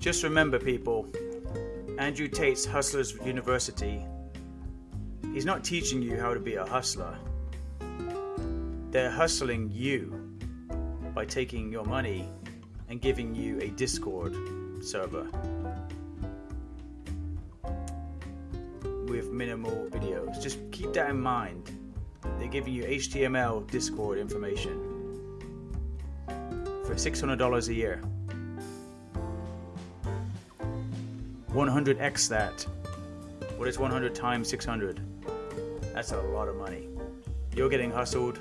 Just remember, people, Andrew Tate's Hustlers University, he's not teaching you how to be a hustler. They're hustling you by taking your money and giving you a Discord server with minimal videos. Just keep that in mind. They're giving you HTML Discord information for $600 a year. 100x that. What is 100 times 600? That's a lot of money. You're getting hustled